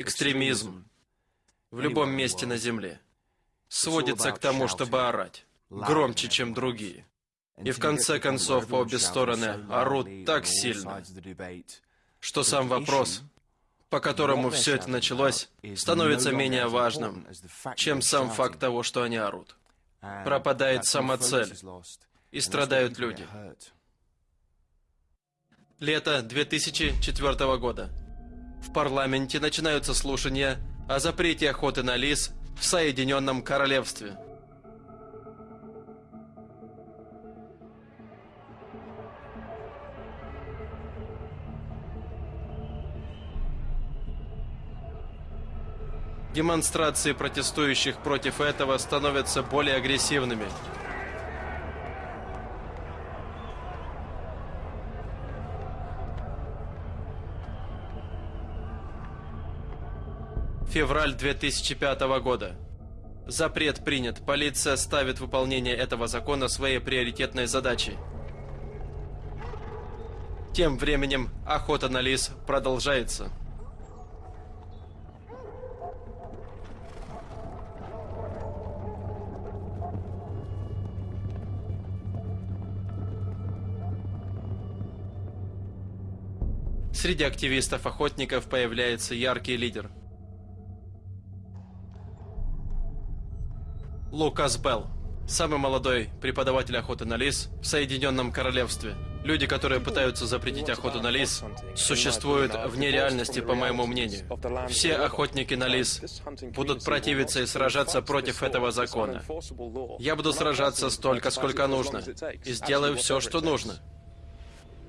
экстремизм в любом месте на Земле сводится к тому, чтобы орать громче, чем другие. И в конце концов, по обе стороны орут так сильно, что сам вопрос, по которому все это началось, становится менее важным, чем сам факт того, что они орут. Пропадает сама цель, и страдают люди. Лето 2004 года. В парламенте начинаются слушания о запрете охоты на лис в Соединенном Королевстве. Демонстрации протестующих против этого становятся более агрессивными. Февраль 2005 года. Запрет принят. Полиция ставит выполнение этого закона своей приоритетной задачей. Тем временем охота на лис продолжается. Среди активистов-охотников появляется яркий лидер. Лукас Белл. Самый молодой преподаватель охоты на лис в Соединенном Королевстве. Люди, которые пытаются запретить охоту на лис, существуют вне реальности, по моему мнению. Все охотники на лис будут противиться и сражаться против этого закона. Я буду сражаться столько, сколько нужно, и сделаю все, что нужно.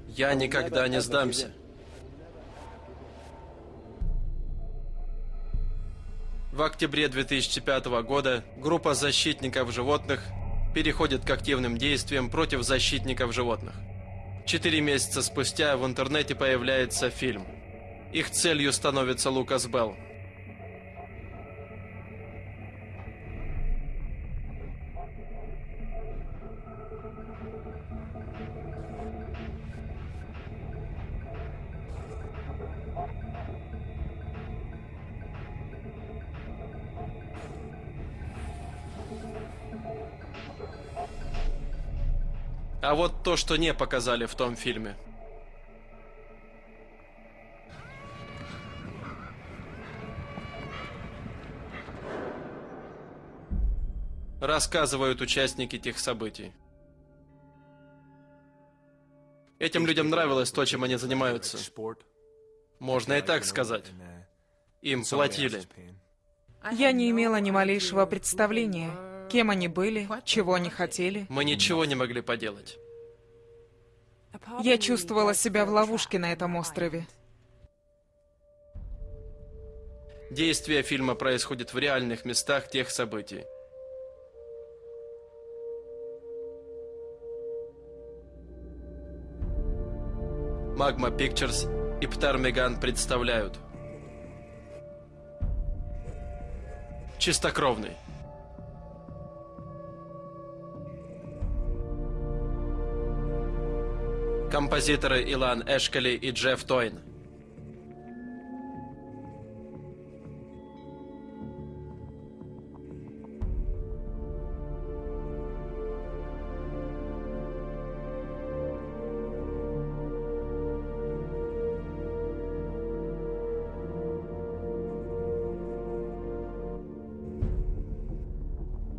Я никогда не сдамся. В октябре 2005 года группа защитников животных переходит к активным действиям против защитников животных. Четыре месяца спустя в интернете появляется фильм. Их целью становится Лукас Белл. А вот то, что не показали в том фильме. Рассказывают участники тех событий. Этим людям нравилось то, чем они занимаются. Можно и так сказать. Им платили. Я не имела ни малейшего представления, Кем они были, чего они хотели. Мы ничего не могли поделать. Я чувствовала себя в ловушке на этом острове. Действие фильма происходит в реальных местах тех событий. Magma Pictures и Птармеган представляют Чистокровный Композиторы Илан Эшкали и Джефф Тойн.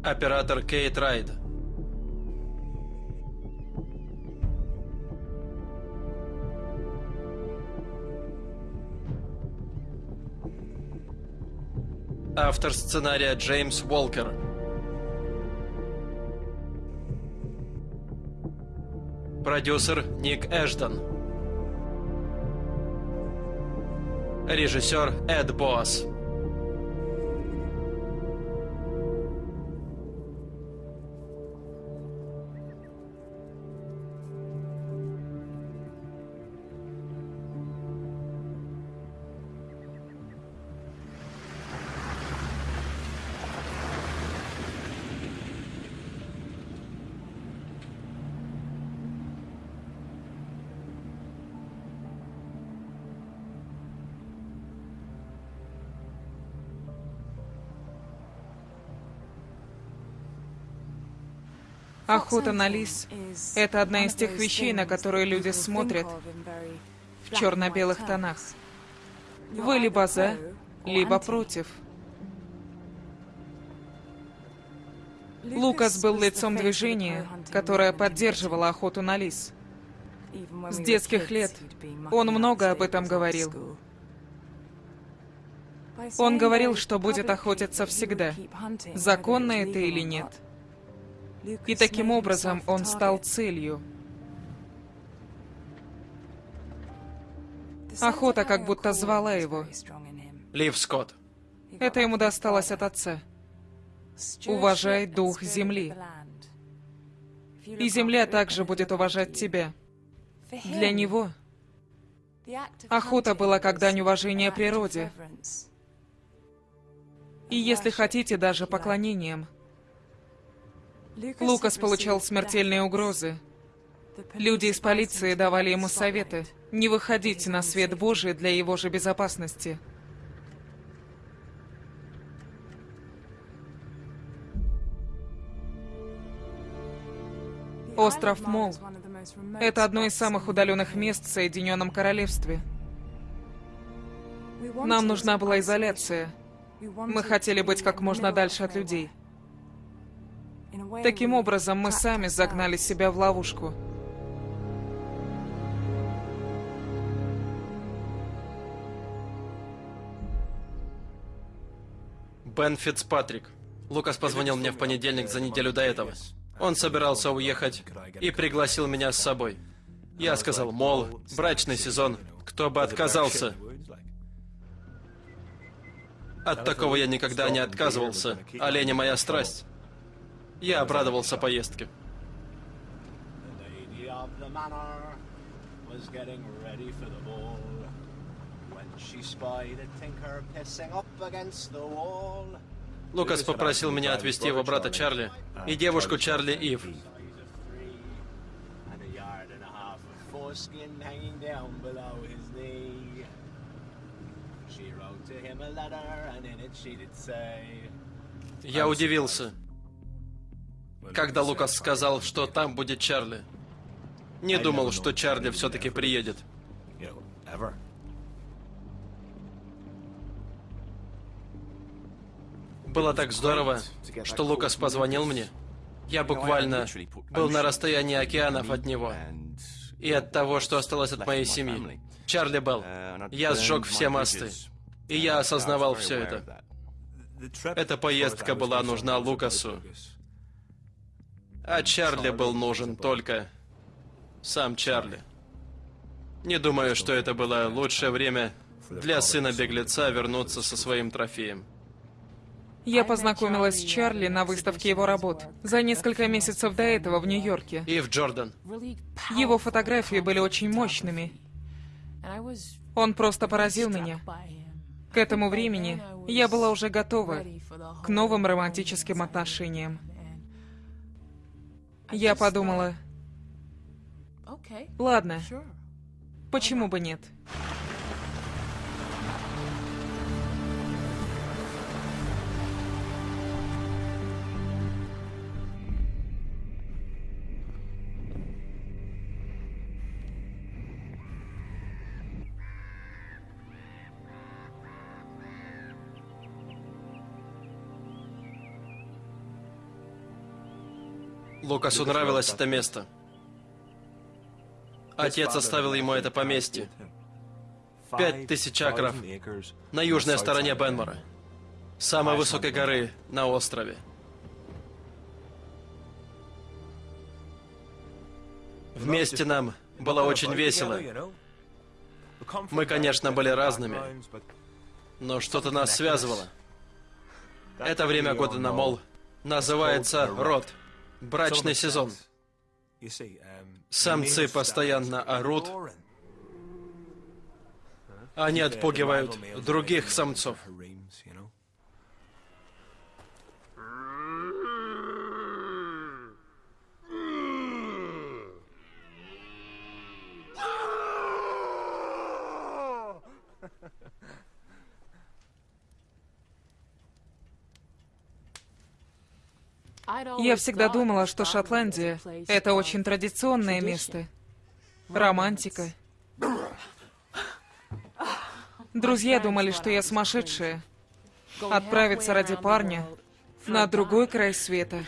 Оператор Кейт Райд. Автор сценария Джеймс Уолкер. Продюсер Ник Эштон. Режиссер Эд Босс. Охота на лис — это одна из тех вещей, на которые люди смотрят в черно-белых тонах. Вы либо за, либо против. Лукас был лицом движения, которое поддерживало охоту на лис. С детских лет он много об этом говорил. Он говорил, что будет охотиться всегда, законно это или нет. И таким образом он стал целью. Охота как будто звала его. Лив Скотт. Это ему досталось от отца. Уважай дух земли. И земля также будет уважать тебя. Для него охота была как дань уважения природе. И если хотите, даже поклонением. Лукас получал смертельные угрозы. Люди из полиции давали ему советы не выходить на свет Божий для его же безопасности. Остров Мол — это одно из самых удаленных мест в Соединенном Королевстве. Нам нужна была изоляция. Мы хотели быть как можно дальше от людей. Таким образом, мы сами загнали себя в ловушку. Бен Фицпатрик. Лукас позвонил мне в понедельник за неделю до этого. Он собирался уехать и пригласил меня с собой. Я сказал, мол, брачный сезон, кто бы отказался. От такого я никогда не отказывался. Олени моя страсть. Я обрадовался поездке. Лукас попросил меня отвезти его брата Чарли и девушку Чарли Ив. Я удивился, когда Лукас сказал, что там будет Чарли. Не думал, что Чарли все-таки приедет. Было так здорово, что Лукас позвонил мне. Я буквально был на расстоянии океанов от него. И от того, что осталось от моей семьи. Чарли Белл. Я сжег все мосты. И я осознавал все это. Эта поездка была нужна Лукасу. А Чарли был нужен только сам Чарли. Не думаю, что это было лучшее время для сына беглеца вернуться со своим трофеем. Я познакомилась с Чарли на выставке его работ за несколько месяцев до этого в Нью-Йорке. И в Джордан. Его фотографии были очень мощными. Он просто поразил меня. К этому времени я была уже готова к новым романтическим отношениям. Я подумала, ладно, почему бы нет? Лукасу нравилось это место. Отец оставил ему это поместье. Пять тысяч акров на южной стороне Бенмора. Самой высокой горы на острове. Вместе нам было очень весело. Мы, конечно, были разными, но что-то нас связывало. Это время года на мол называется род. Брачный сезон. Самцы постоянно орут. Они отпугивают других самцов. Я всегда думала, что Шотландия — это очень традиционное место. Романтика. Друзья думали, что я сумасшедшая. Отправиться ради парня на другой край света.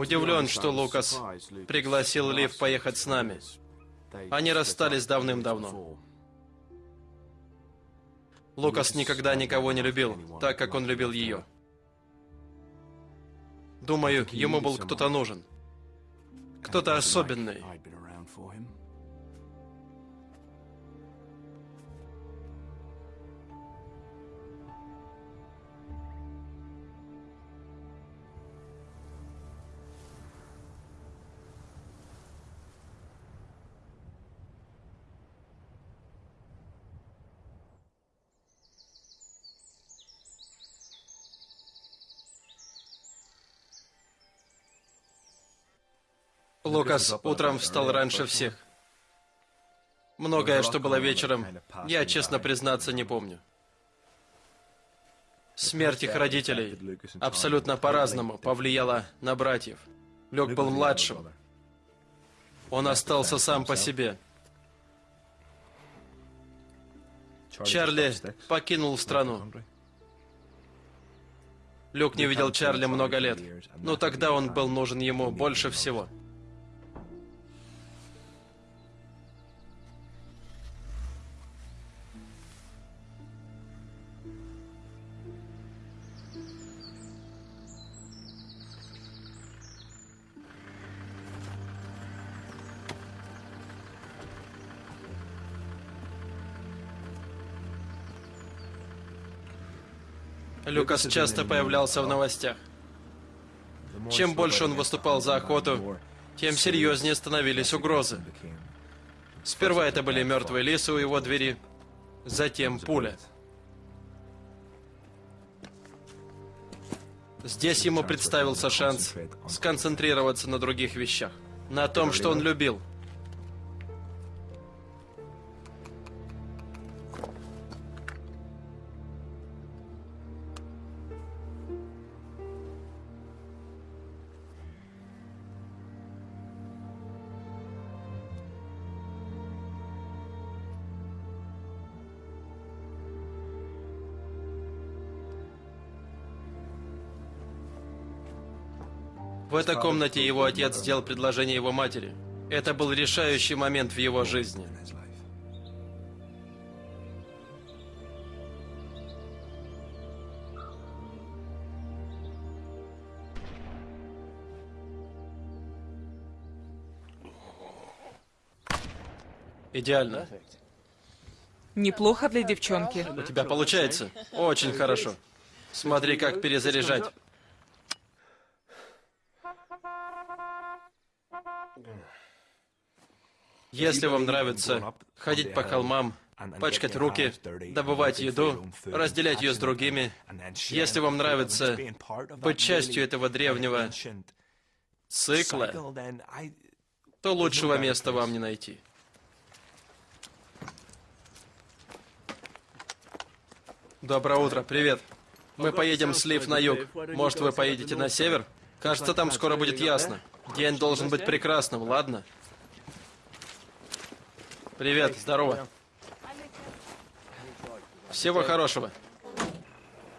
Удивлен, что Лукас пригласил Лив поехать с нами. Они расстались давным-давно. Лукас никогда никого не любил, так как он любил ее. Думаю, ему был кто-то нужен. Кто-то особенный. Лукас утром встал раньше всех. Многое, что было вечером, я, честно признаться, не помню. Смерть их родителей абсолютно по-разному повлияла на братьев. Люк был младшим. Он остался сам по себе. Чарли покинул страну. Люк не видел Чарли много лет, но тогда он был нужен ему больше всего. Люкас часто появлялся в новостях. Чем больше он выступал за охоту, тем серьезнее становились угрозы. Сперва это были мертвые лисы у его двери, затем пуля. Здесь ему представился шанс сконцентрироваться на других вещах, на том, что он любил – этой комнате его отец сделал предложение его матери. Это был решающий момент в его жизни. Идеально. Неплохо для девчонки. У тебя получается? Очень хорошо. Смотри, как перезаряжать. Если вам нравится ходить по холмам, пачкать руки, добывать еду, разделять ее с другими, если вам нравится быть частью этого древнего цикла, то лучшего места вам не найти. Доброе утро, привет. Мы поедем с Лив на юг. Может, вы поедете на север? Кажется, там скоро будет ясно. День должен быть прекрасным, ладно? Привет, здорово. Всего хорошего.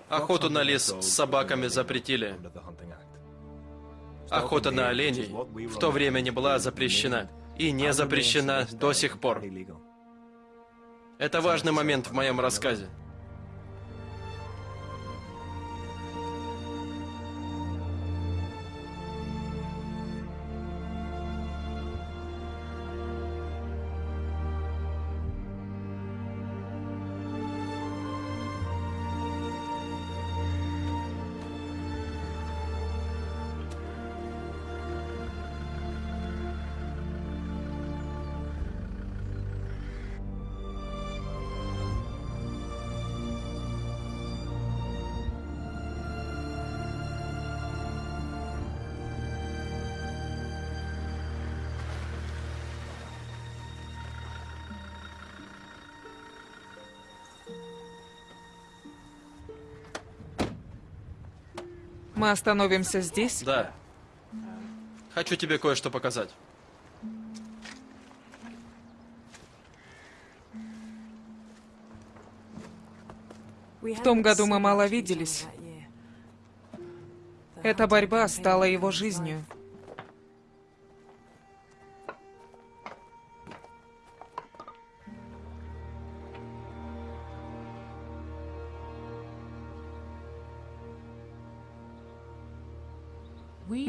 Охоту на лис с собаками запретили. Охота на оленей в то время не была запрещена. И не запрещена до сих пор. Это важный момент в моем рассказе. Мы остановимся здесь? Да. Хочу тебе кое-что показать. В том году мы мало виделись. Эта борьба стала его жизнью.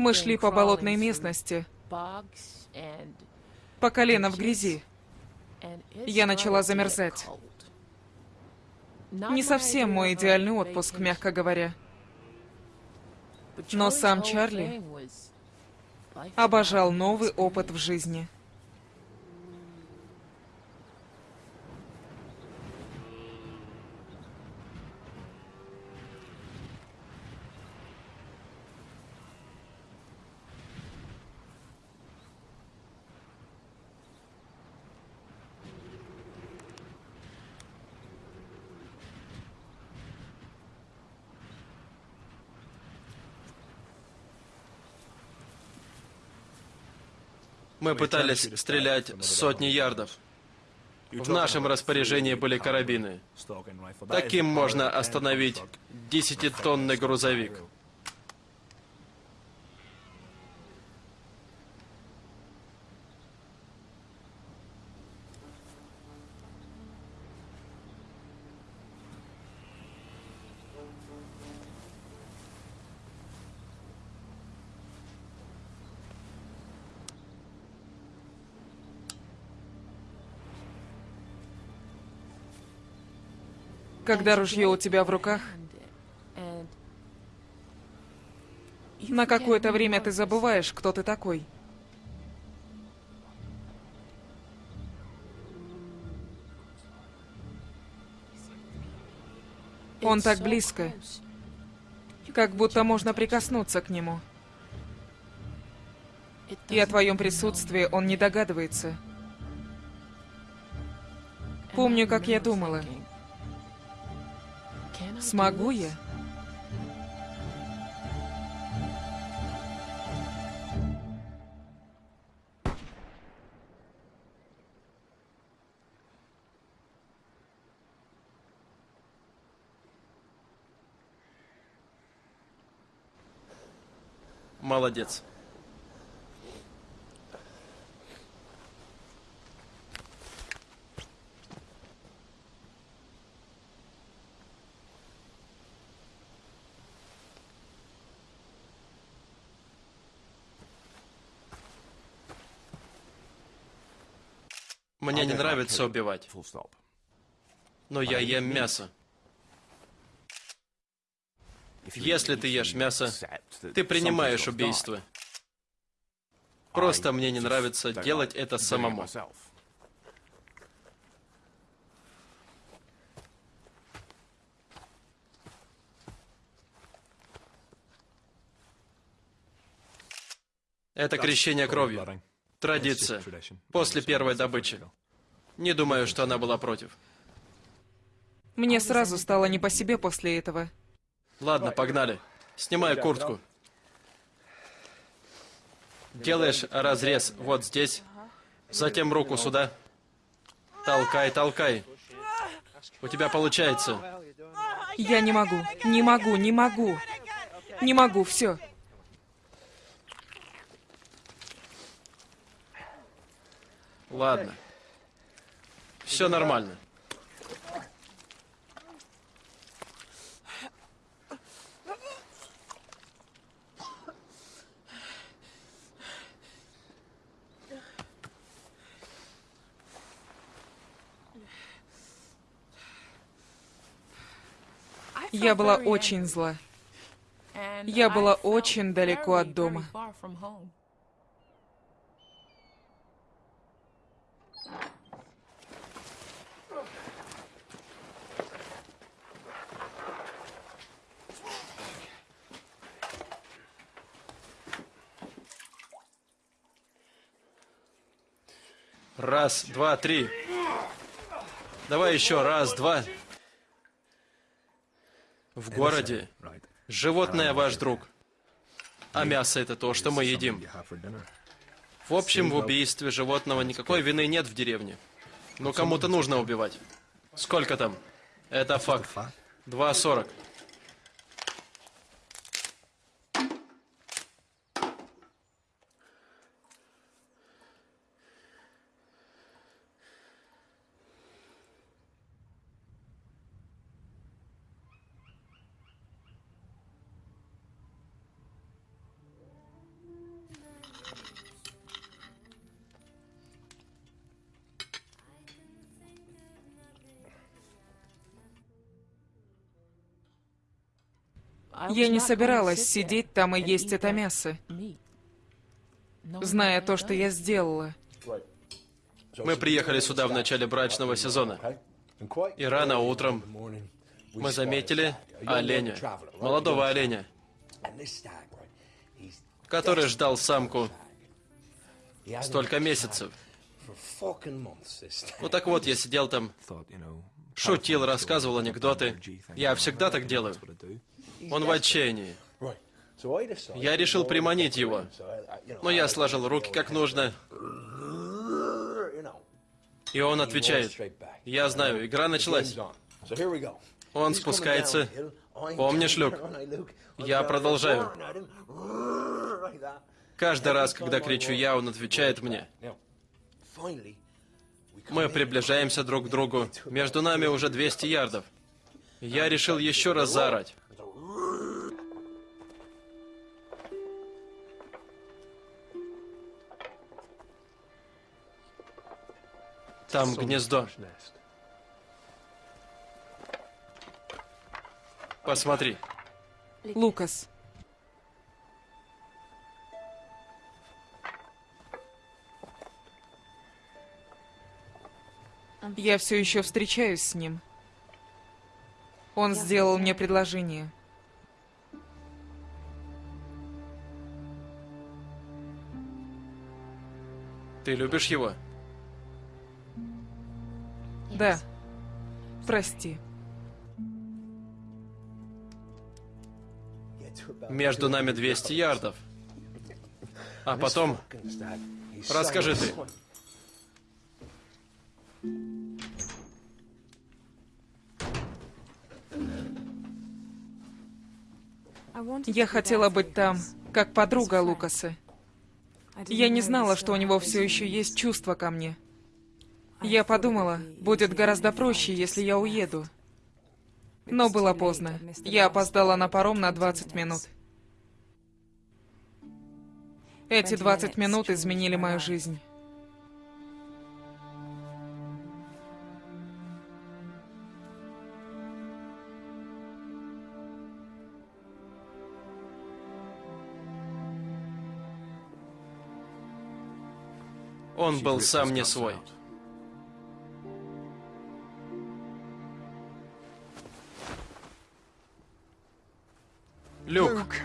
Мы шли по болотной местности, по колено в грязи. Я начала замерзать. Не совсем мой идеальный отпуск, мягко говоря. Но сам Чарли обожал новый опыт в жизни. Мы пытались стрелять сотни ярдов. В нашем распоряжении были карабины. Таким можно остановить десятитонный грузовик. Когда ружье у тебя в руках, на какое-то время ты забываешь, кто ты такой. Он так близко, как будто можно прикоснуться к нему. И о твоем присутствии он не догадывается. Помню, как я думала. Смогу я? Молодец. Мне не нравится убивать, но я ем мясо. Если ты ешь мясо, ты принимаешь убийство. Просто мне не нравится делать это самому. Это крещение кровью. Традиция. После первой добычи. Не думаю, что она была против. Мне сразу стало не по себе после этого. Ладно, погнали. Снимай куртку. Делаешь разрез вот здесь, затем руку сюда. Толкай, толкай. У тебя получается. Я не могу, не могу, не могу. Не могу, все. Ладно. Все нормально. Я была очень зла. Я была очень далеко от дома. Раз, два, три. Давай еще раз, два. В городе животное ваш друг. А мясо это то, что мы едим. В общем, в убийстве животного никакой вины нет в деревне. Но кому-то нужно убивать. Сколько там? Это факт. 2.40. Я не собиралась сидеть там и есть это мясо, зная то, что я сделала. Мы приехали сюда в начале брачного сезона. И рано утром мы заметили оленя, молодого оленя, который ждал самку столько месяцев. Ну так вот, я сидел там, шутил, рассказывал анекдоты. Я всегда так делаю. Он в отчаянии. Я решил приманить его. Но я сложил руки как нужно. И он отвечает. Я знаю, игра началась. Он спускается. Помнишь, Люк? Я продолжаю. Каждый раз, когда кричу я, он отвечает мне. Мы приближаемся друг к другу. Между нами уже 200 ярдов. Я решил еще раз заорать. Там гнездо. Посмотри. Лукас, я все еще встречаюсь с ним. Он сделал мне предложение. Ты любишь его? Да. Прости. Между нами 200 ярдов. А потом... Расскажи ты. Я хотела быть там, как подруга Лукаса. Я не знала, что у него все еще есть чувства ко мне. Я подумала, будет гораздо проще, если я уеду. Но было поздно. Я опоздала на паром на 20 минут. Эти 20 минут изменили мою жизнь. Он был сам не свой. Люк.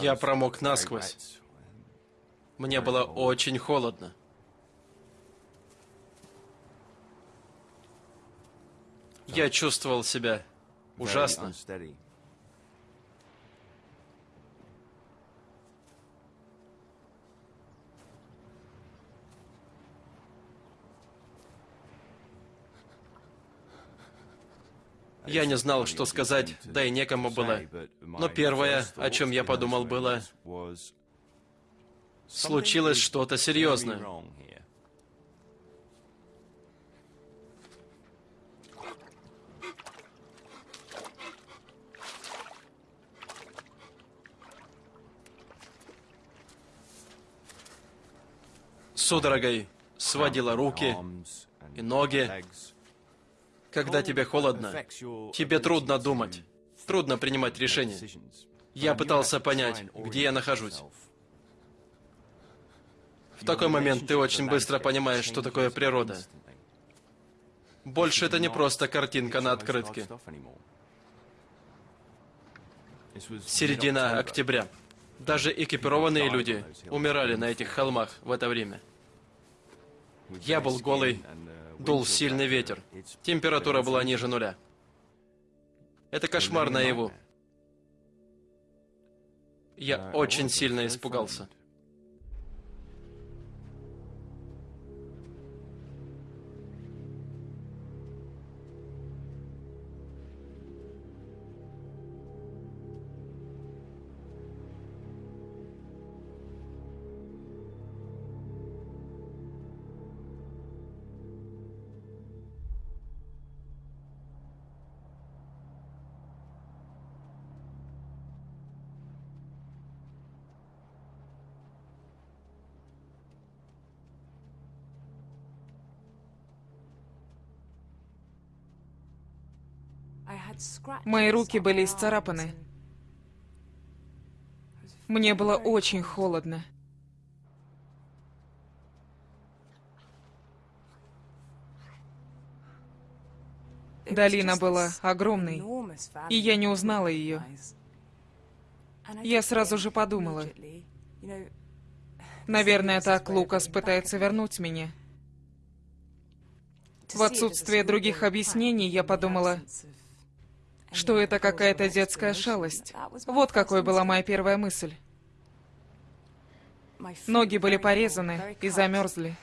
Я промок насквозь. Мне было очень холодно. Я чувствовал себя ужасно. Я не знал, что сказать, да и некому было. Но первое, о чем я подумал, было, случилось что-то серьезное. Судорогой сводила руки и ноги. Когда тебе холодно, тебе трудно думать, трудно принимать решения. Я пытался понять, где я нахожусь. В такой момент ты очень быстро понимаешь, что такое природа. Больше это не просто картинка на открытке. Середина октября. Даже экипированные люди умирали на этих холмах в это время. Я был голый, дул сильный ветер. Температура была ниже нуля. Это кошмар наяву. Я очень сильно испугался. Мои руки были исцарапаны. Мне было очень холодно. Долина была огромной, и я не узнала ее. Я сразу же подумала, наверное, так Лукас пытается вернуть меня. В отсутствие других объяснений я подумала, что это какая-то детская шалость. Вот какой была моя первая мысль. Ноги были порезаны и замерзли.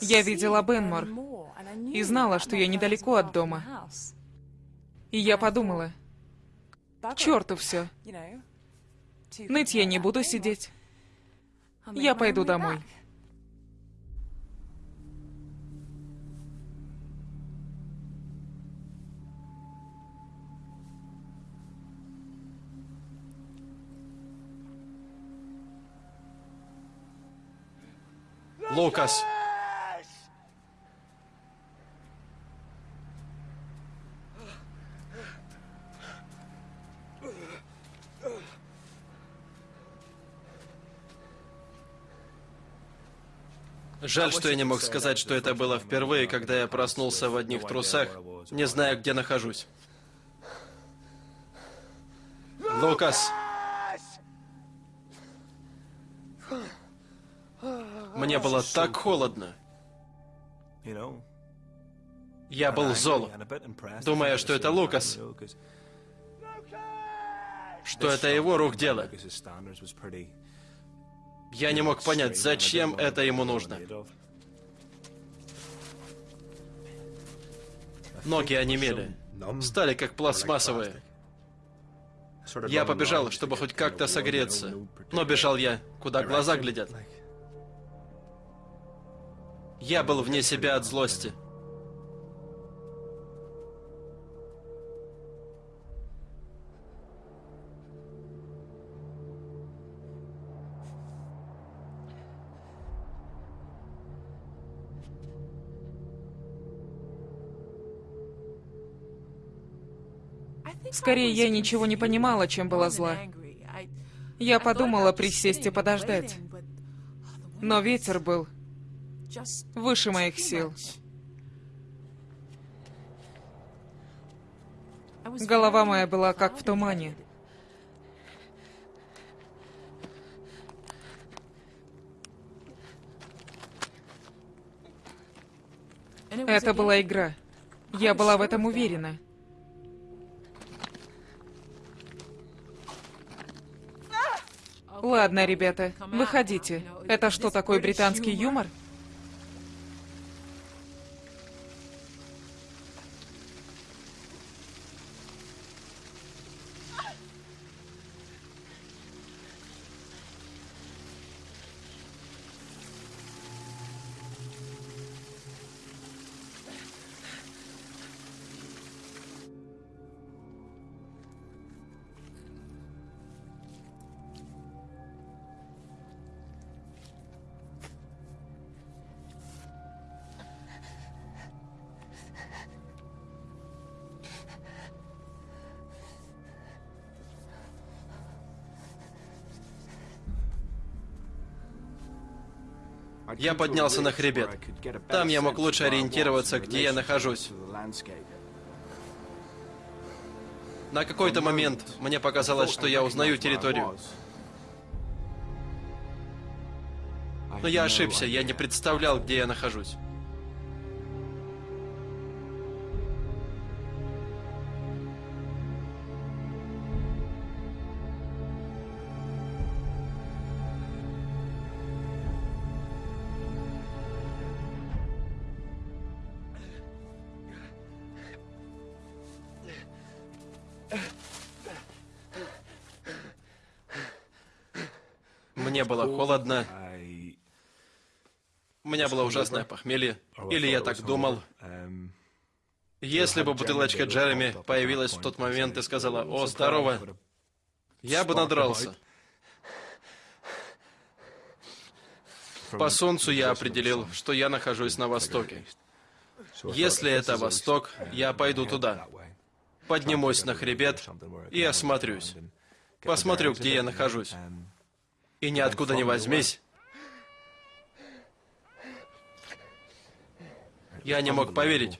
Я видела Бенмор и знала, что я недалеко от дома. И я подумала, к черту все. Ныть я не буду сидеть. Я пойду домой. Лукас. Жаль, что я не мог сказать, что это было впервые, когда я проснулся в одних трусах, не зная, где нахожусь. Лукас! Мне было так холодно. Я был зол, думая, что это Лукас, что это его рук дело. Я не мог понять, зачем это ему нужно. Ноги онемели, стали как пластмассовые. Я побежал, чтобы хоть как-то согреться, но бежал я, куда глаза глядят. Я был вне себя от злости. Скорее, я ничего не понимала, чем была зла. Я подумала присесть и подождать. Но ветер был выше моих сил. Голова моя была как в тумане. Это была игра. Я была в этом уверена. Ладно, ребята, выходите. Это что, такой британский юмор? Я поднялся на хребет. Там я мог лучше ориентироваться, где я нахожусь. На какой-то момент мне показалось, что я узнаю территорию. Но я ошибся, я не представлял, где я нахожусь. Холодно, у меня было ужасное похмелье. Или я так думал. Если бы бутылочка Джереми появилась в тот момент и сказала «О, здорово», я бы надрался. По солнцу я определил, что я нахожусь на востоке. Если это восток, я пойду туда. Поднимусь на хребет и осмотрюсь. Посмотрю, где я нахожусь. И ниоткуда не возьмись. Я не мог поверить.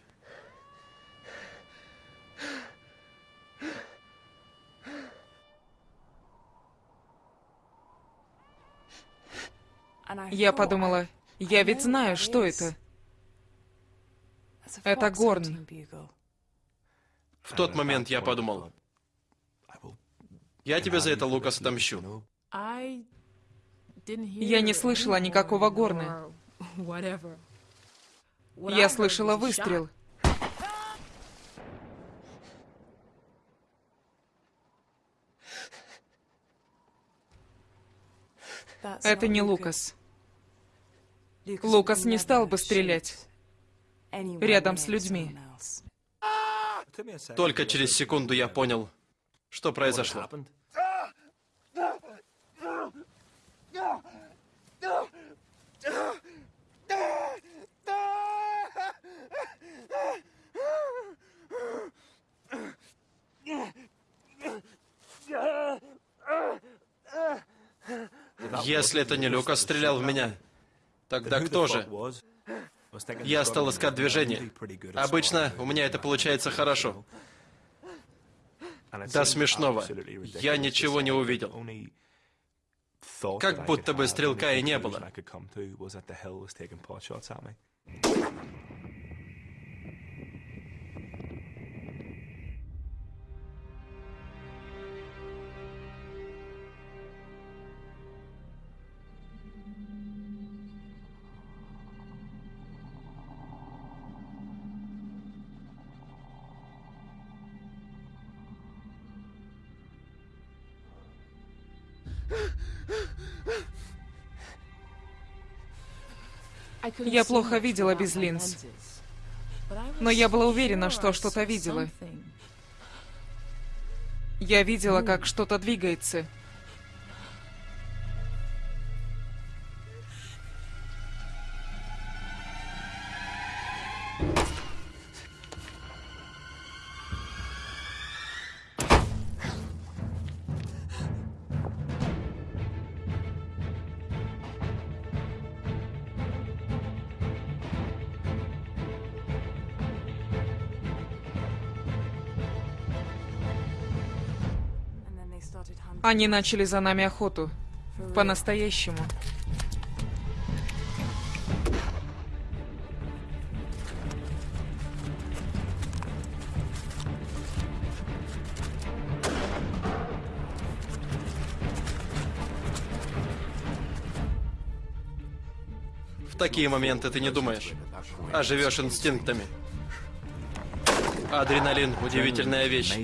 Я подумала, я ведь знаю, что это. Это горн. В тот момент я подумал, я тебе за это, Лукас, отомщу. Я не слышала никакого горна. Я слышала выстрел. Это не Лукас. Лукас не стал бы стрелять рядом с людьми. Только через секунду я понял, что произошло. Если это не Люка стрелял в меня, тогда кто же? Я стал искать движение. Обычно у меня это получается хорошо. До смешного. Я ничего не увидел. Как будто бы стрелка и не было. Я плохо видела без линз. Но я была уверена, что что-то видела. Я видела, как что-то двигается. Они начали за нами охоту. По-настоящему. В такие моменты ты не думаешь, а живешь инстинктами. Адреналин — удивительная вещь.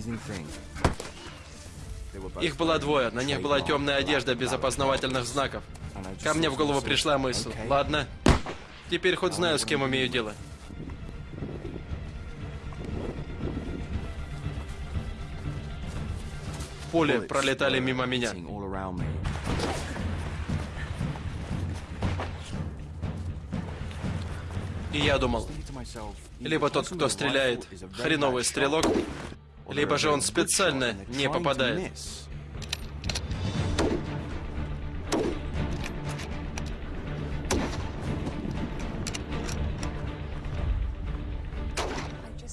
Их было двое, на них была темная одежда без опознавательных знаков. Ко мне в голову пришла мысль. Ладно, теперь хоть знаю, с кем имею дело. Пули пролетали мимо меня. И я думал, либо тот, кто стреляет, хреновый стрелок, либо же он специально не попадает.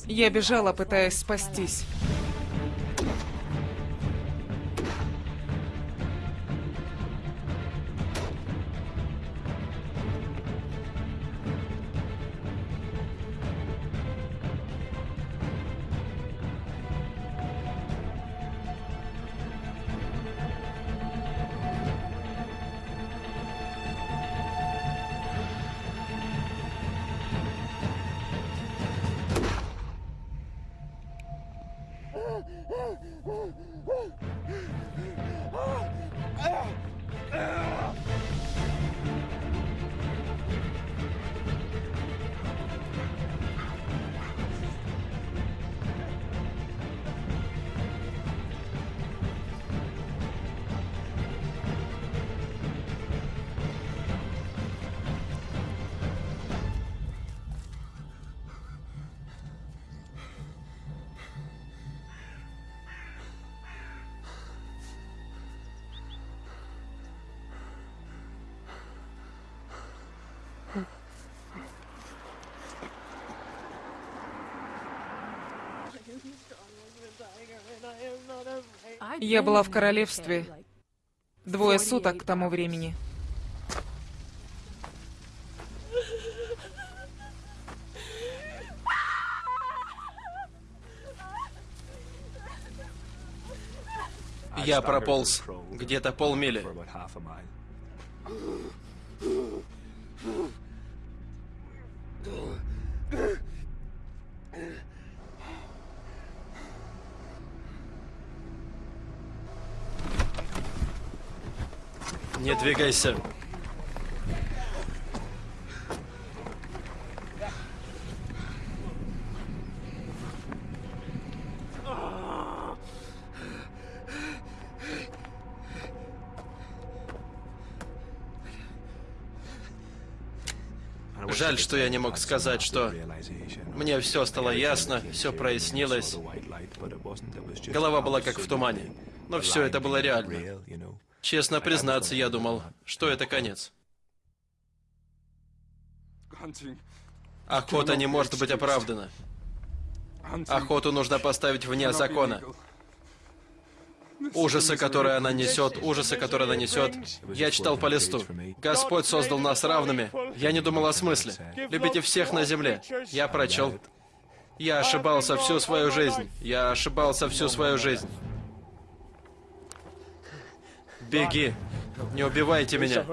Я бежала, пытаясь спастись. Я была в королевстве двое суток к тому времени. Я прополз где-то полмили. Двигайся. Жаль, что я не мог сказать, что мне все стало ясно, все прояснилось. Голова была как в тумане. Но все это было реально. Честно признаться, я думал, что это конец. Охота не может быть оправдана. Охоту нужно поставить вне закона. Ужасы, которые она несет, ужасы, которые она несет. Я читал по листу. Господь создал нас равными. Я не думал о смысле. Любите всех на земле. Я прочел. Я ошибался всю свою жизнь. Я ошибался всю свою жизнь. Беги. Не убивайте меня.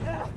Yeah.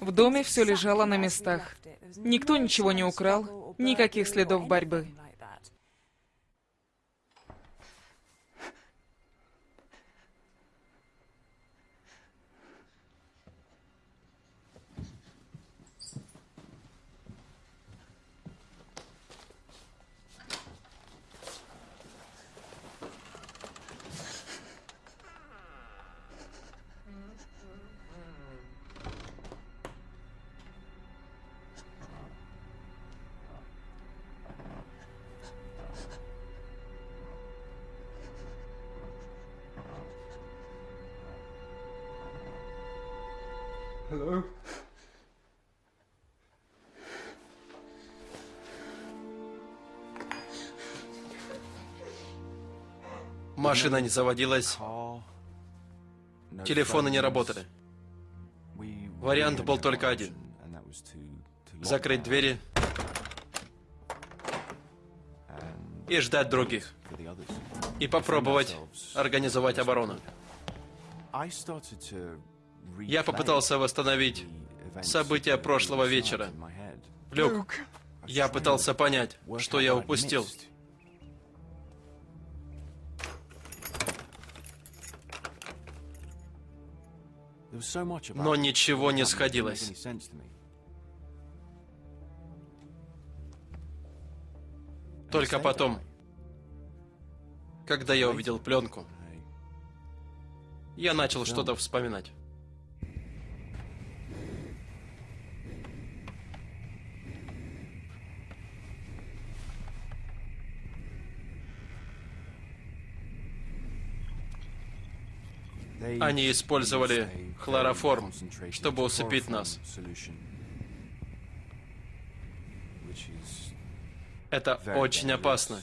В доме все лежало на местах. Никто ничего не украл, никаких следов борьбы. Машина не заводилась, телефоны не работали. Вариант был только один. Закрыть двери и ждать других. И попробовать организовать оборону. Я попытался восстановить события прошлого вечера. Люк, я пытался понять, что я упустил. Но ничего не сходилось. Только потом, когда я увидел пленку, я начал что-то вспоминать. Они использовали хлороформ, чтобы усыпить нас. Это очень опасно.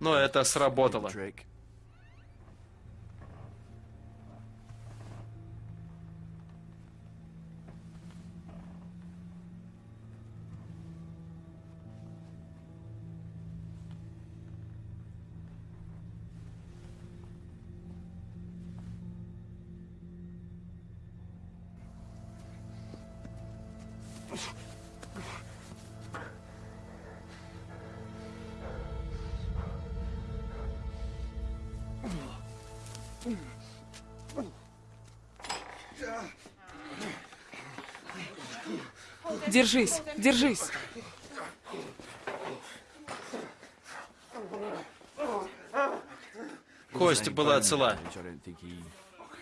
Но это сработало. Держись, держись. Кость была цела.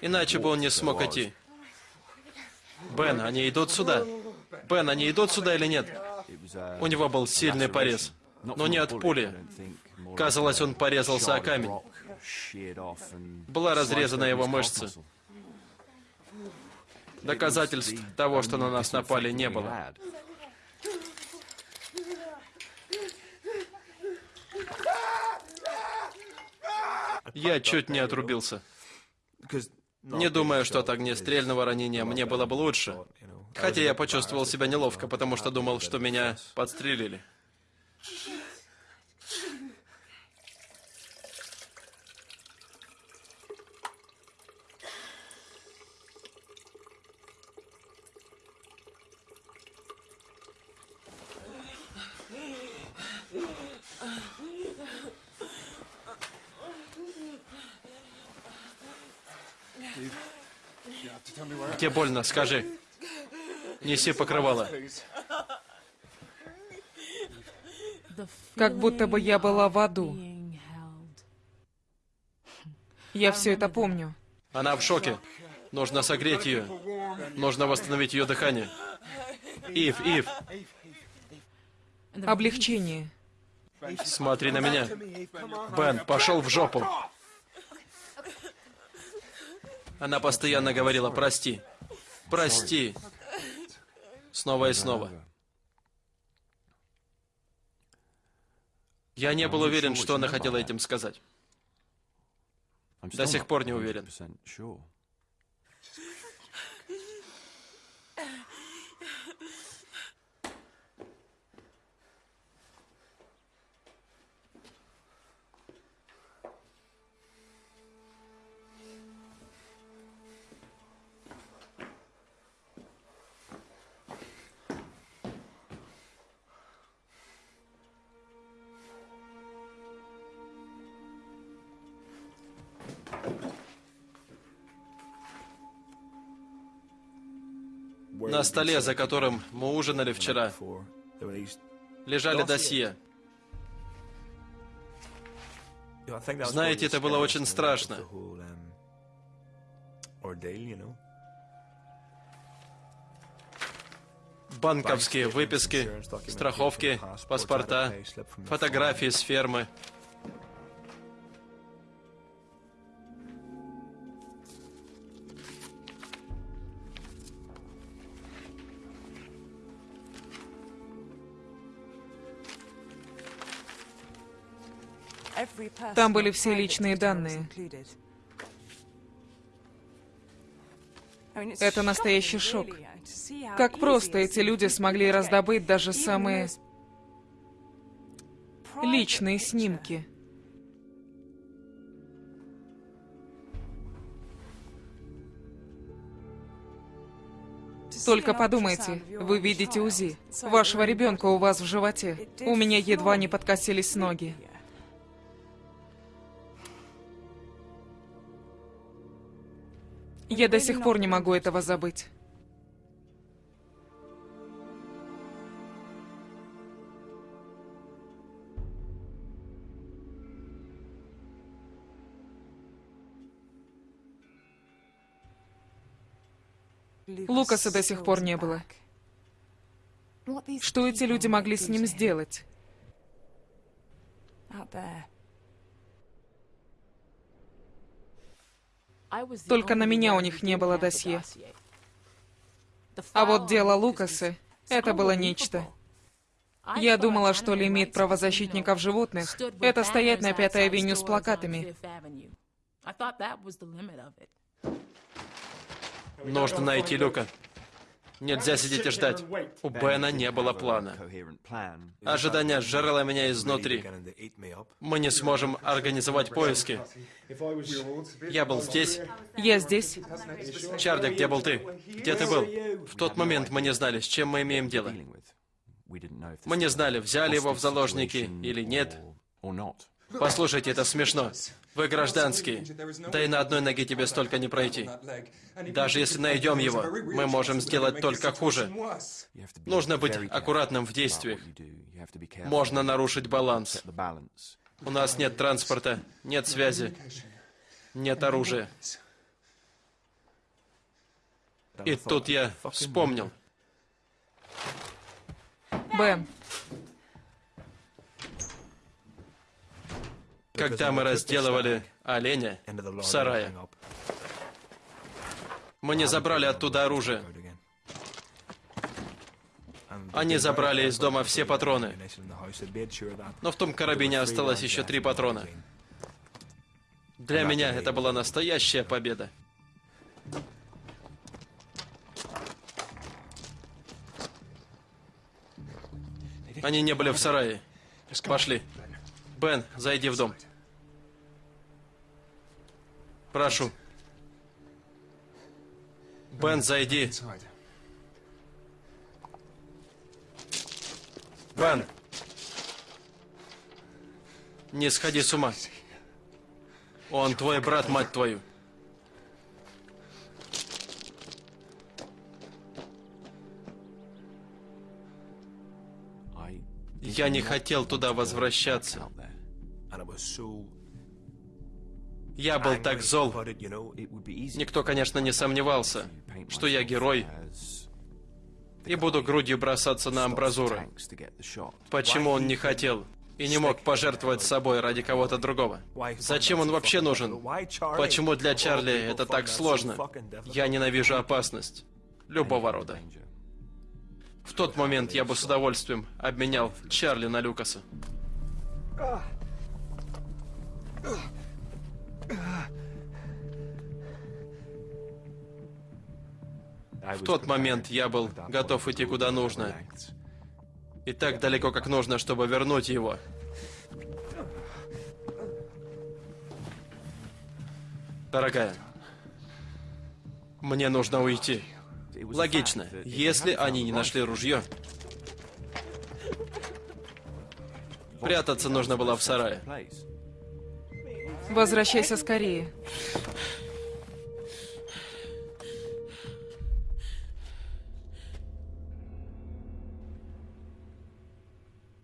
Иначе бы он не смог идти. Бен, они идут сюда. Бен, они идут сюда или нет? У него был сильный порез. Но не от пули. Казалось, он порезался о камень. Была разрезана его мышца. Доказательств того, что на нас напали, не было. Я чуть не отрубился. Не думаю, что от огнестрельного ранения мне было бы лучше. Хотя я почувствовал себя неловко, потому что думал, что меня подстрелили. Где больно, скажи. Неси покрывало. Как будто бы я была в аду. Я все это помню. Она в шоке. Нужно согреть ее. Нужно восстановить ее дыхание. Ив, Ив, Облегчение. смотри на меня. Бен, пошел в жопу. Она постоянно говорила «прости». «Прости». Снова и снова. Я не был уверен, что она хотела этим сказать. До сих пор не уверен. На столе, за которым мы ужинали вчера, лежали досье. Знаете, это было очень страшно. Банковские выписки, страховки, паспорта, фотографии с фермы. Там были все личные данные. Это настоящий шок. Как просто эти люди смогли раздобыть даже самые личные снимки. Только подумайте, вы видите УЗИ. Вашего ребенка у вас в животе. У меня едва не подкосились ноги. Я до сих пор не могу этого забыть. Лукаса до сих пор не было. Что эти люди могли с ним сделать? Только на меня у них не было досье. А вот дело Лукасы — это было нечто. Я думала, что лимит правозащитников животных — это стоять на Пятой авеню с плакатами. Нужно найти Люка. Нельзя сидеть и ждать. У Бена не было плана. Ожидание сжирало меня изнутри. Мы не сможем организовать поиски. Я был здесь. Я здесь. Чарли, где был ты? Где ты был? В тот момент мы не знали, с чем мы имеем дело. Мы не знали, взяли его в заложники или нет. Послушайте, это смешно. Вы гражданские. Да и на одной ноге тебе столько не пройти. Даже если найдем его, мы можем сделать только хуже. Нужно быть аккуратным в действиях. Можно нарушить баланс. У нас нет транспорта, нет связи, нет оружия. И тут я вспомнил. Бен, Когда мы разделывали оленя в сарае, мы не забрали оттуда оружие. Они забрали из дома все патроны. Но в том карабине осталось еще три патрона. Для меня это была настоящая победа. Они не были в сарае. Пошли. Бен, зайди в дом. Прошу. Бен, зайди. Бен. Не сходи с ума. Он твой брат, мать твою. Я не хотел туда возвращаться. Я был так зол. Никто, конечно, не сомневался, что я герой и буду грудью бросаться на амбразуры. Почему он не хотел и не мог пожертвовать собой ради кого-то другого? Зачем он вообще нужен? Почему для Чарли это так сложно? Я ненавижу опасность. Любого рода. В тот момент я бы с удовольствием обменял Чарли на Люкаса. В тот момент я был готов идти куда нужно. И так далеко, как нужно, чтобы вернуть его. Дорогая, мне нужно уйти. Логично. Если они не нашли ружье, прятаться нужно было в сарае. Возвращайся скорее.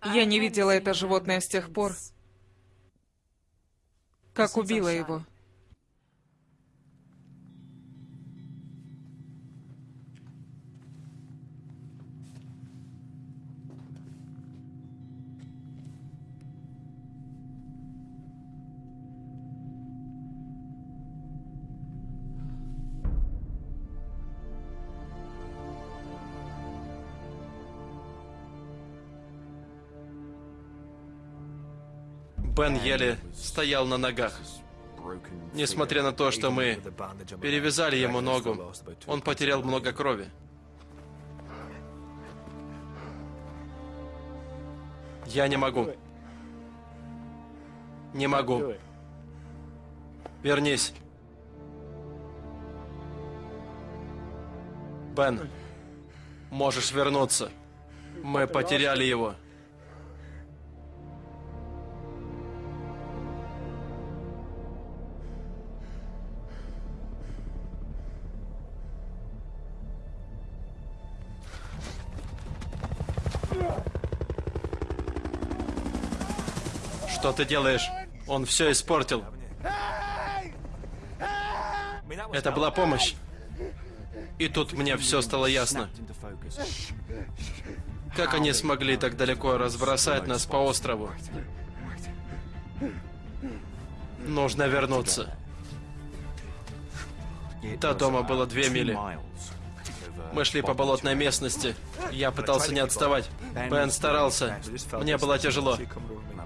Я не видела это животное с тех пор, как убила его. Бен еле стоял на ногах. Несмотря на то, что мы перевязали ему ногу, он потерял много крови. Я не могу. Не могу. Вернись. Бен, можешь вернуться. Мы потеряли его. Ты делаешь? Он все испортил. Это была помощь. И тут мне все стало ясно. Как они смогли так далеко разбросать нас по острову? Нужно вернуться. До дома было две мили. Мы шли по болотной местности. Я пытался не отставать. Бен старался. Мне было тяжело.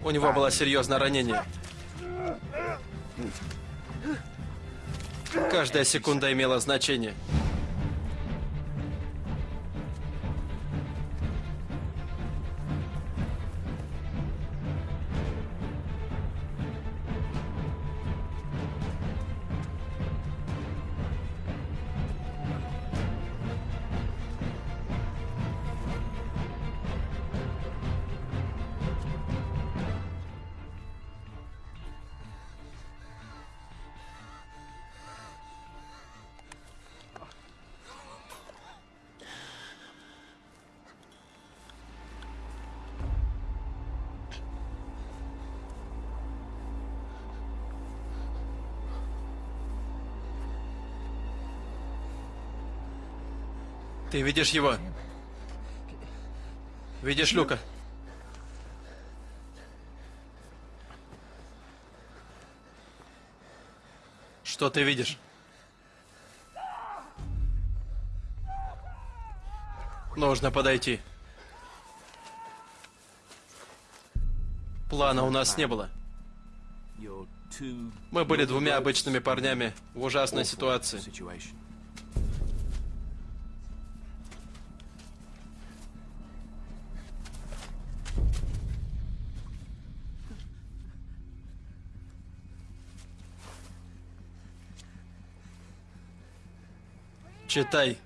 У него было серьезное ранение. Каждая секунда имела значение. Ты видишь его? Видишь Люка? Что ты видишь? Нужно подойти. Плана у нас не было. Мы были двумя обычными парнями в ужасной ситуации. Читай.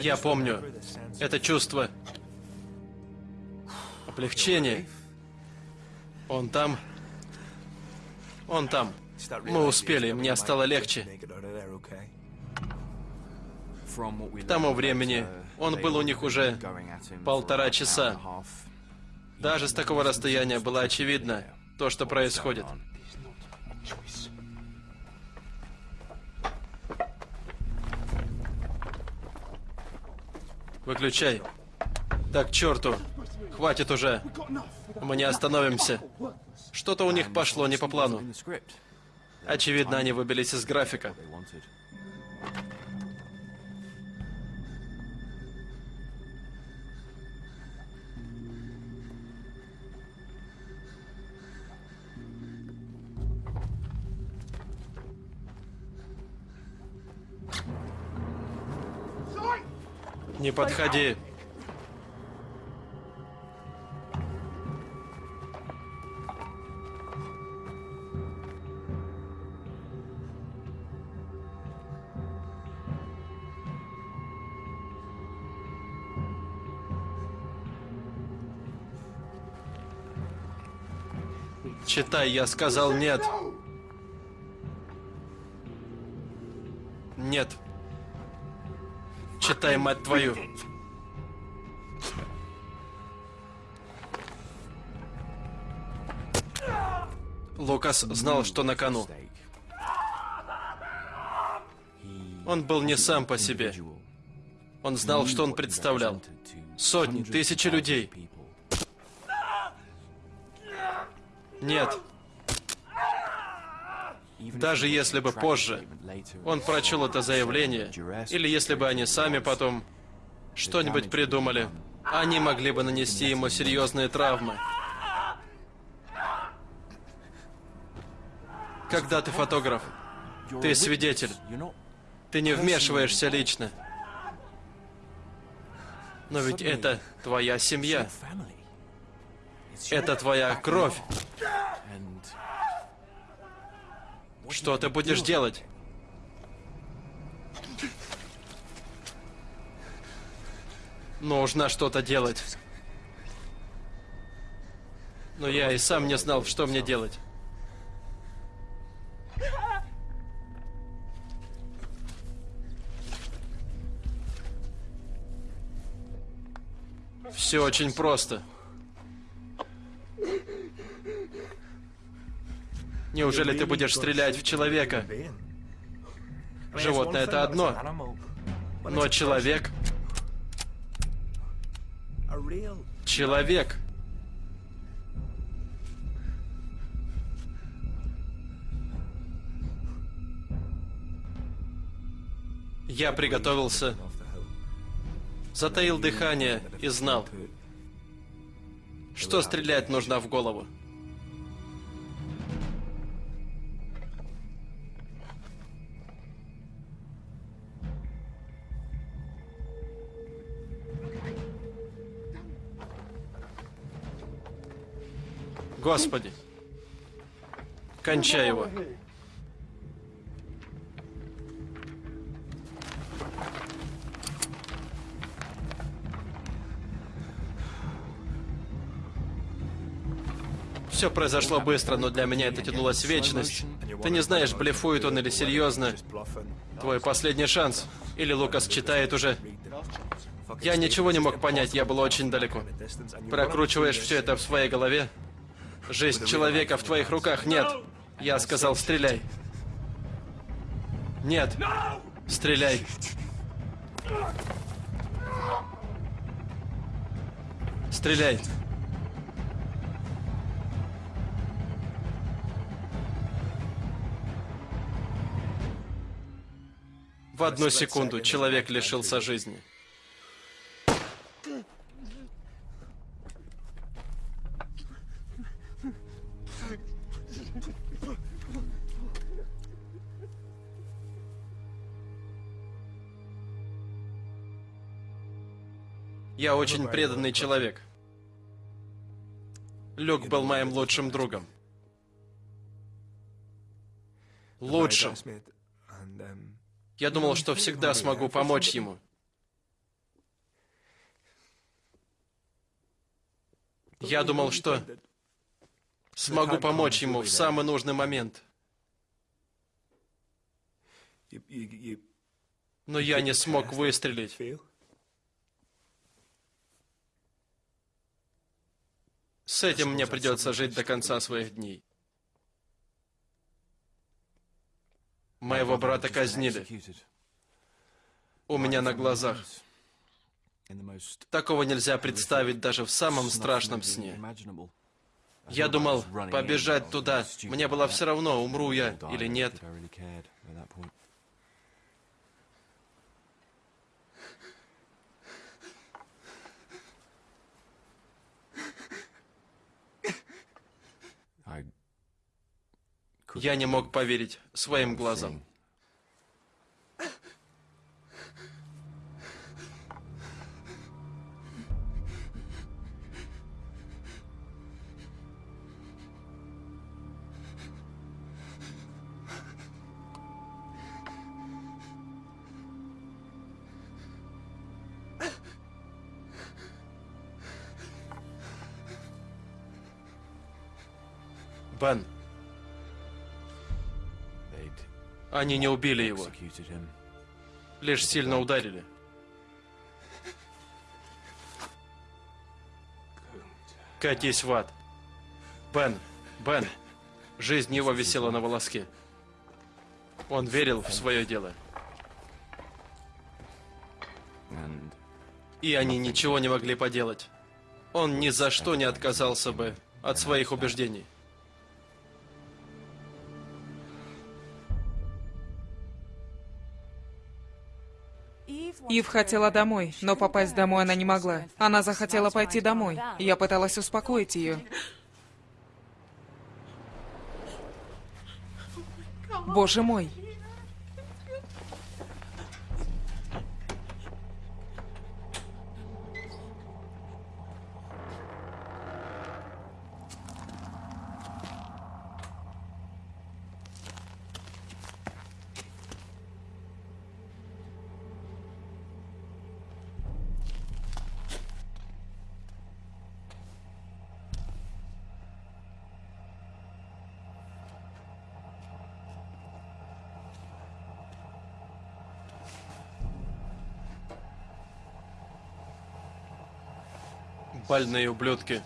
Я помню это чувство облегчения. Он там. Он там. Мы успели, мне стало легче. К тому времени он был у них уже полтора часа. Даже с такого расстояния было очевидно то, что происходит. Выключай. Так, черту. Хватит уже. Мы не остановимся. Что-то у них пошло не по плану. Очевидно, они выбились из графика. Не подходи. Читай, я сказал нет. Нет. Читай, мать твою. Лукас знал, что на кону. Он был не сам по себе. Он знал, что он представлял. Сотни, тысячи людей. Нет. Даже если бы позже он прочел это заявление, или если бы они сами потом что-нибудь придумали, они могли бы нанести ему серьезные травмы. Когда ты фотограф, ты свидетель. Ты не вмешиваешься лично. Но ведь это твоя семья. Это твоя кровь. Что ты будешь делать? Нужно что-то делать. Но я и сам не знал, что мне делать. Все очень просто. Неужели ты будешь стрелять в человека? Животное это одно. Но человек... Человек. Я приготовился, затаил дыхание и знал, что стрелять нужно в голову. Господи, кончай его. Все произошло быстро, но для меня это тянулось вечность. Ты не знаешь, блефует он или серьезно. Твой последний шанс. Или Лукас читает уже. Я ничего не мог понять, я был очень далеко. Прокручиваешь все это в своей голове. Жизнь человека в твоих руках нет. Я сказал, стреляй. Нет. Стреляй. Стреляй. В одну секунду человек лишился жизни. Я очень преданный человек. Люк был моим лучшим другом. Лучшим. Я думал, что всегда смогу помочь ему. Я думал, что смогу помочь ему в самый нужный момент. Но я не смог выстрелить. С этим мне придется жить до конца своих дней. Моего брата казнили. У меня на глазах. Такого нельзя представить даже в самом страшном сне. Я думал, побежать туда. Мне было все равно, умру я или нет. Я не мог поверить своим глазам. Бен, они не убили его, лишь сильно ударили. Катись в ад. Бен, Бен, жизнь его висела на волоске. Он верил в свое дело. И они ничего не могли поделать. Он ни за что не отказался бы от своих убеждений. Ив хотела домой, но попасть домой она не могла. Она захотела пойти домой. Я пыталась успокоить ее. Боже мой. Больные ублюдки.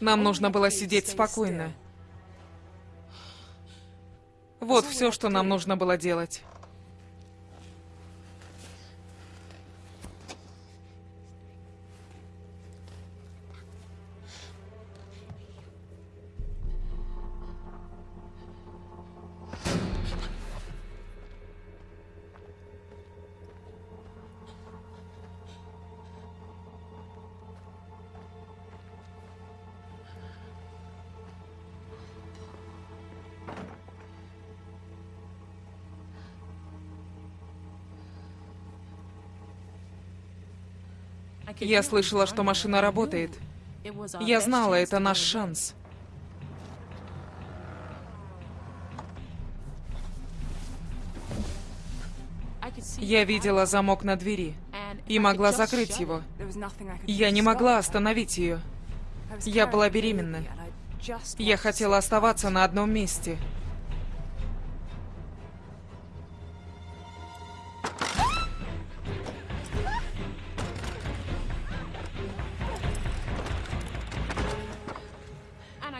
Нам нужно было сидеть спокойно. Вот все, что нам нужно было делать. Я слышала, что машина работает. Я знала, это наш шанс. Я видела замок на двери и могла закрыть его. Я не могла остановить ее. Я была беременна. Я хотела оставаться на одном месте.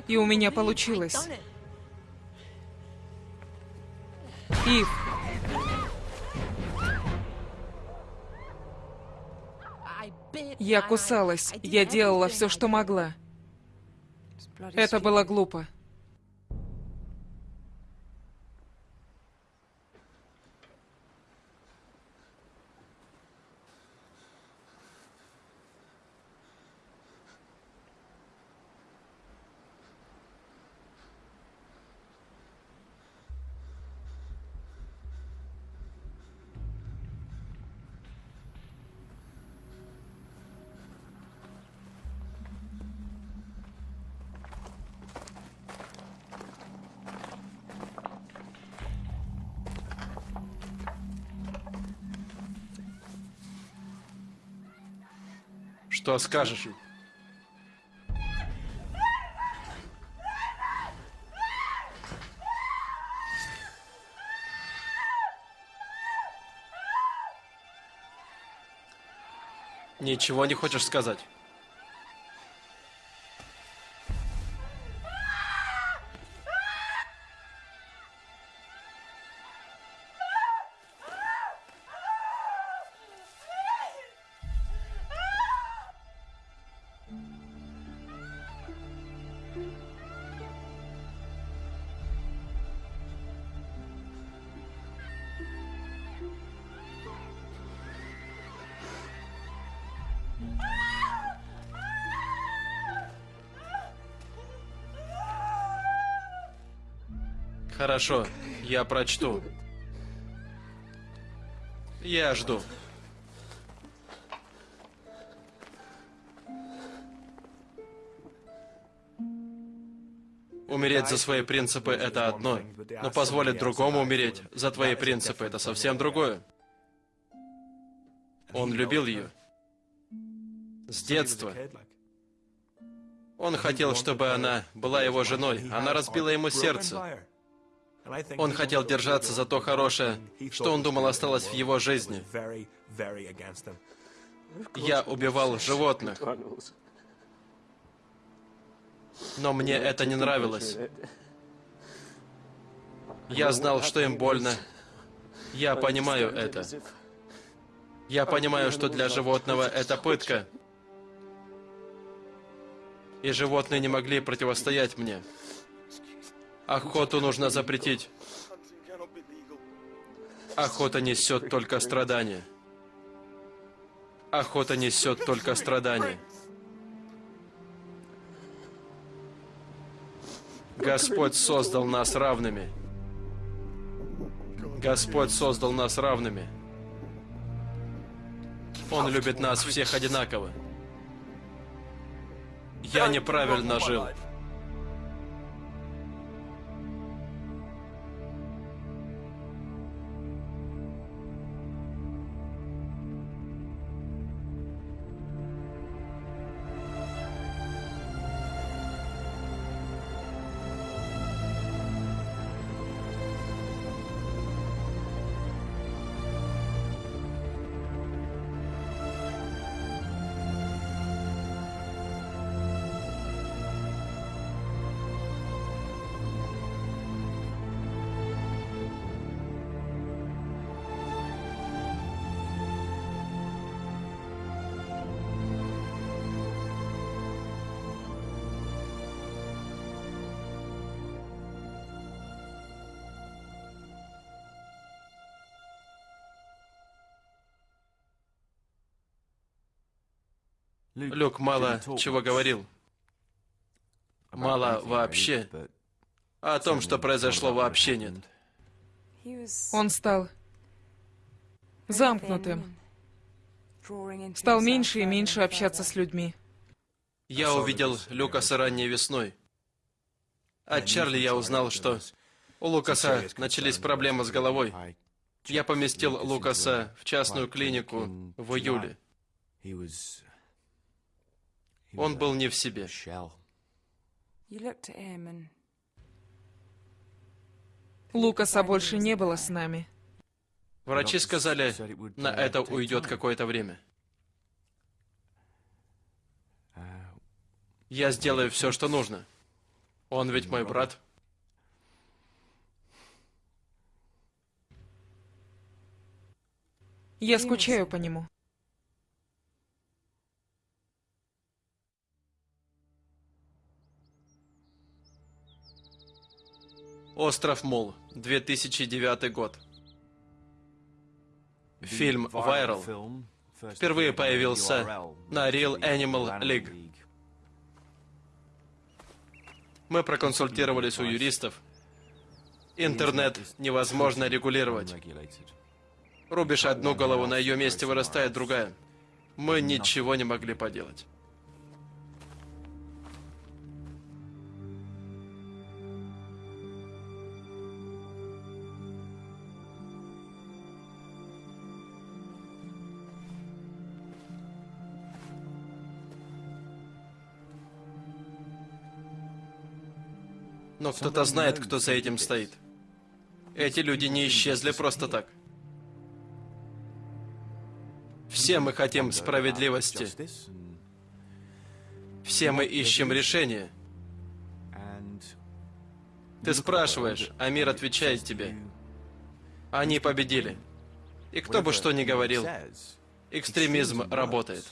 И у меня получилось. Ив. Я кусалась. Я делала все, что могла. Это было глупо. Что скажешь? Ничего не хочешь сказать? Хорошо, я прочту. Я жду. Умереть за свои принципы – это одно, но позволить другому умереть за твои принципы – это совсем другое. Он любил ее. С детства. Он хотел, чтобы она была его женой. Она разбила ему сердце. Он хотел держаться за то хорошее, что он думал осталось в его жизни. Я убивал животных. Но мне это не нравилось. Я знал, что им больно. Я понимаю это. Я понимаю, что для животного это пытка. И животные не могли противостоять мне. Охоту нужно запретить. Охота несет только страдания. Охота несет только страдания. Господь создал нас равными. Господь создал нас равными. Он любит нас всех одинаково. Я неправильно жил. Люк мало чего говорил. Мало вообще. А о том, что произошло, вообще нет. Он стал замкнутым. Стал меньше и меньше общаться с людьми. Я увидел Люкаса ранней весной. От Чарли я узнал, что у Лукаса начались проблемы с головой. Я поместил Лукаса в частную клинику в июле. Он был не в себе. Лукаса больше не было с нами. Врачи сказали, на это уйдет какое-то время. Я сделаю все, что нужно. Он ведь мой брат. Я скучаю по нему. Остров Мул, 2009 год. Фильм «Viral» впервые появился на Real Animal League. Мы проконсультировались у юристов. Интернет невозможно регулировать. Рубишь одну голову, на ее месте вырастает другая. Мы ничего не могли поделать. Но кто-то знает, кто за этим стоит. Эти люди не исчезли просто так. Все мы хотим справедливости. Все мы ищем решения. Ты спрашиваешь, а мир отвечает тебе. Они победили. И кто бы что ни говорил, экстремизм работает.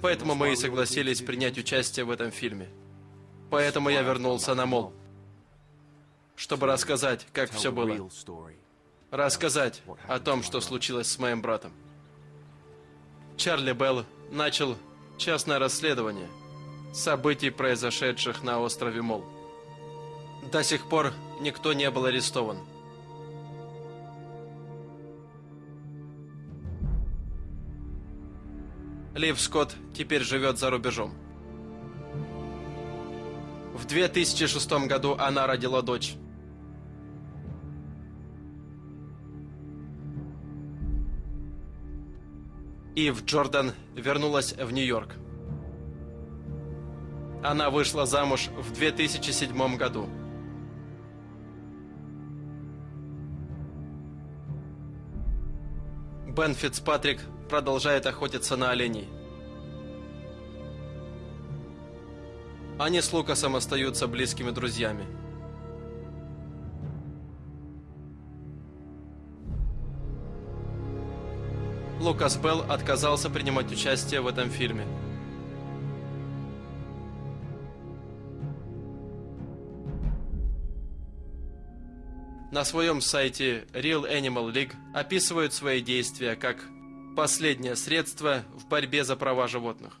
Поэтому мы и согласились принять участие в этом фильме. Поэтому я вернулся на Мол, чтобы рассказать, как все было. Рассказать о том, что случилось с моим братом. Чарли Белл начал частное расследование событий, произошедших на острове Мол. До сих пор никто не был арестован. Лив Скотт теперь живет за рубежом. В 2006 году она родила дочь. Ив Джордан вернулась в Нью-Йорк. Она вышла замуж в 2007 году. Бен Фицпатрик продолжает охотиться на оленей. Они с Лукасом остаются близкими друзьями. Лукас Белл отказался принимать участие в этом фильме. На своем сайте Real Animal League описывают свои действия как последнее средство в борьбе за права животных.